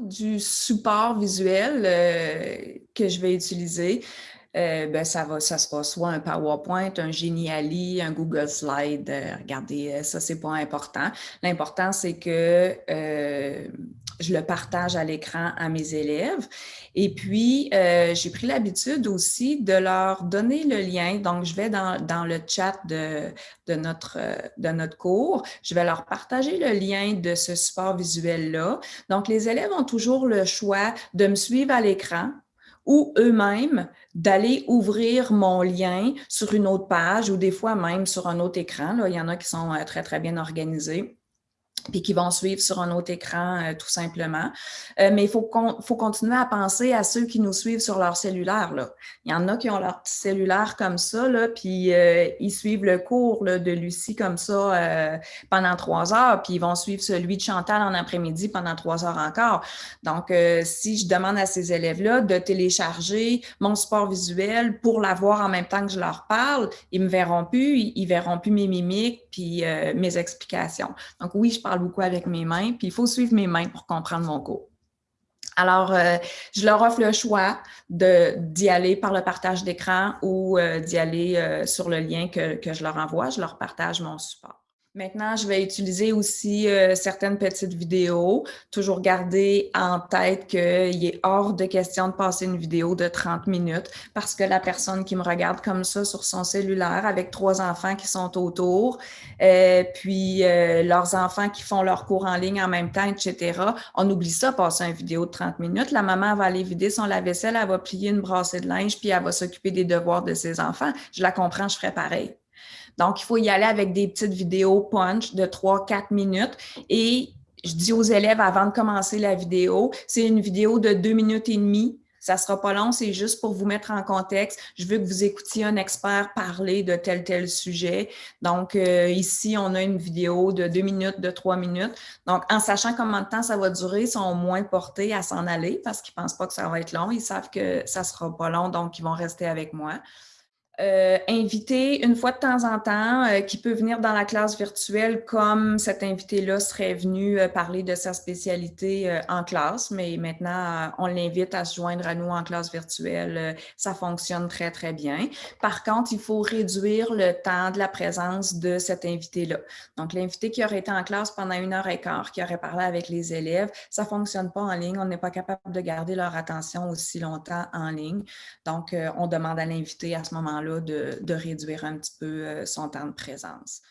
du support visuel que je vais utiliser, ben, ça, va, ça sera soit un PowerPoint, un Geniali, un Google Slide. regardez, ça, c'est pas important. L'important, c'est que je le partage à l'écran à mes élèves. Et puis, euh, j'ai pris l'habitude aussi de leur donner le lien. Donc, je vais dans, dans le chat de, de, notre, de notre cours, je vais leur partager le lien de ce support visuel-là. Donc, les élèves ont toujours le choix de me suivre à l'écran ou eux-mêmes d'aller ouvrir mon lien sur une autre page ou des fois même sur un autre écran. Là, il y en a qui sont euh, très, très bien organisés puis qui vont suivre sur un autre écran euh, tout simplement. Euh, mais il faut, faut continuer à penser à ceux qui nous suivent sur leur cellulaire. Là. Il y en a qui ont leur petit cellulaire comme ça, là, puis euh, ils suivent le cours de Lucie comme ça pendant trois heures, puis ils vont suivre celui de Chantal en après-midi pendant trois heures encore. Donc, si je demande à ces élèves-là de télécharger mon support visuel pour l'avoir en même temps que je leur parle, ils me verront plus, ils, ils verront plus mes mimiques, puis mes explications. Donc oui, je parle beaucoup avec mes mains, puis il faut suivre mes mains pour comprendre mon cours. Alors, euh, je leur offre le choix d'y aller par le partage d'écran ou euh, d'y aller euh, sur le lien que, que je leur envoie. Je leur partage mon support. Maintenant, je vais utiliser aussi euh, certaines petites vidéos, toujours garder en tête qu'il est hors de question de passer une vidéo de 30 minutes parce que la personne qui me regarde comme ça sur son cellulaire avec trois enfants qui sont autour, euh, puis euh, leurs enfants qui font leur cours en ligne en même temps, etc., on oublie ça, passer une vidéo de 30 minutes. La maman va aller vider son lave-vaisselle, elle va plier une brassée de linge, puis elle va s'occuper des devoirs de ses enfants. Je la comprends, je ferais pareil. Donc, il faut y aller avec des petites vidéos punch de 3-4 minutes et je dis aux élèves avant de commencer la vidéo, c'est une vidéo de deux minutes et demie. Ça sera pas long, c'est juste pour vous mettre en contexte. Je veux que vous écoutiez un expert parler de tel tel sujet. Donc, euh, ici, on a une vidéo de deux minutes, de trois minutes. Donc, en sachant combien de temps ça va durer, ils sont moins portés à s'en aller parce qu'ils pensent pas que ça va être long. Ils savent que ça sera pas long, donc ils vont rester avec moi. Euh, inviter une fois de temps en temps euh, qui peut venir dans la classe virtuelle comme cet invité-là serait venu euh, parler de sa spécialité en classe, mais maintenant on l'invite à se joindre à nous en classe virtuelle. ça fonctionne très, très bien. Par contre, il faut réduire le temps de la présence de cet invité-là. Donc, l'invité qui aurait été en classe pendant une heure et quart, qui aurait parlé avec les élèves, ça fonctionne pas en ligne. On n'est pas capable de garder leur attention aussi longtemps en ligne. Donc, on demande à l'invité à ce moment-là de, réduire un petit peu euh, son temps de présence.